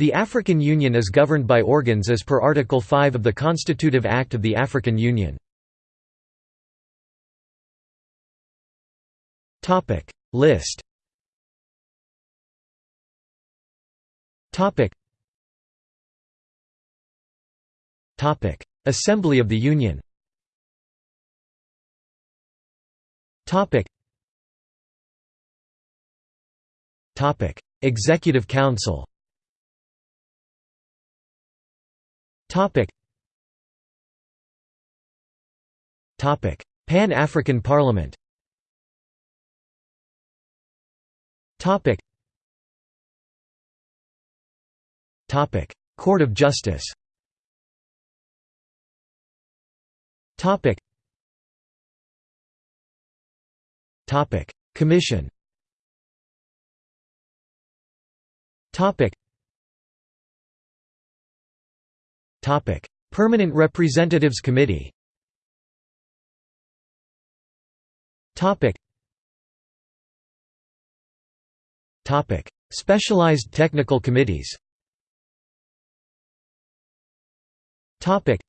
The African Union is governed by organs as per Article 5 of the Constitutive Act of the African Union. List. Assembly of the Union. Executive Council Pan-African Parliament. Topic. Topic: Court of Justice. Topic. Topic: Commission Permanent Representatives Committee Specialized technical committees Topic.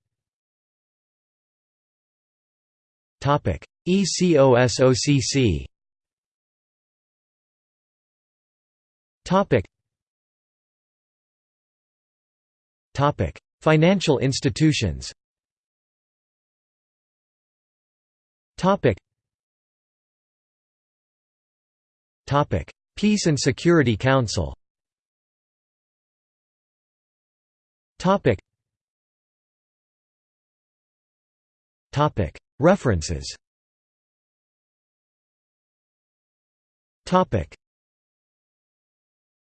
ECOSOCC Financial institutions. Peace and Security Council. References